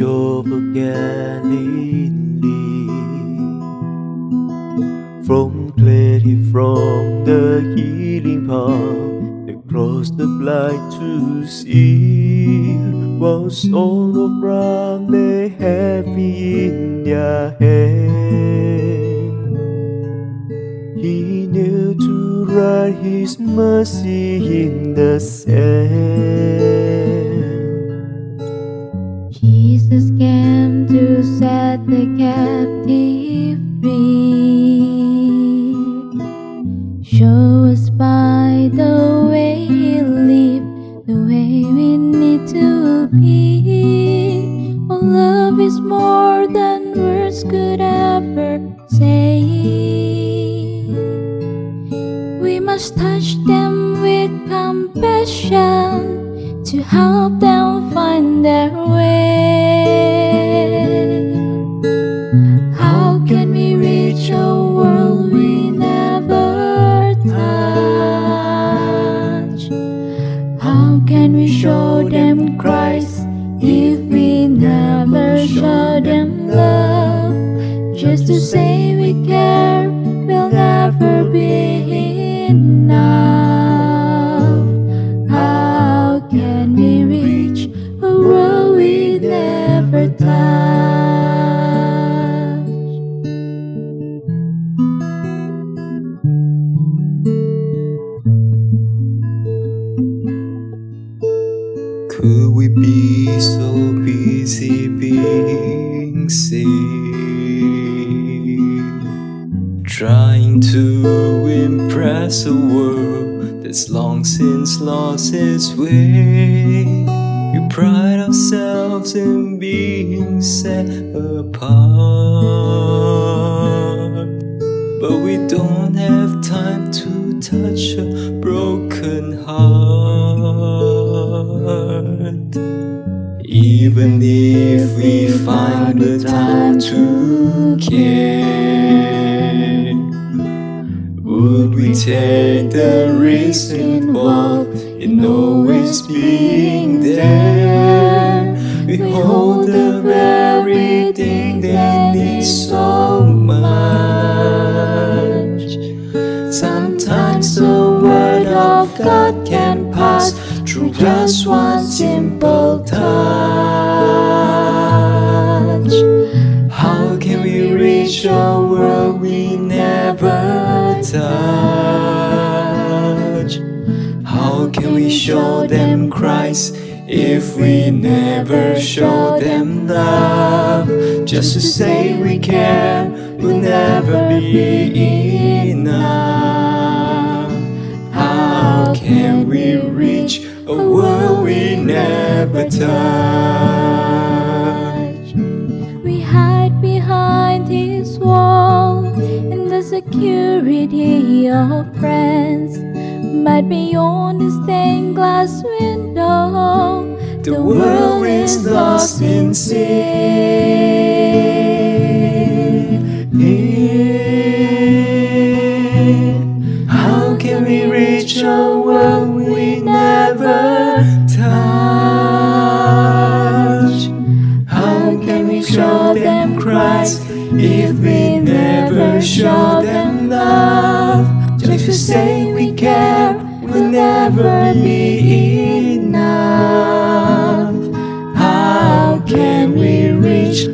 Of Galilee From clarity from the healing palm Across the blind to see Was all of brown they heavy in their hand. He knew to write his mercy in the sand is more than words could ever say. We must touch them with compassion to help them find their way. How can we reach a world we never touch? How can we show them Christ if show them love? Just to say we care will never be enough. How can we reach a world we never touch? We be so busy being saved? Trying to impress a world that's long since lost its way. We pride ourselves in being set apart. But we don't have time to touch a broken heart. Even if we find the time to care, would we take the risk involved in always being there? We hold the very thing they need so much. Sometimes the word of God through just one simple touch. How can we reach a world we never touch? How can we show them Christ if we never show them love? Just to say we care will never be enough. How can we reach a world we never touch? We hide behind his wall in the security of friends. But beyond the stained glass window, The world is lost in sin. If we never show them love? Just to say we care will never be enough. How can we reach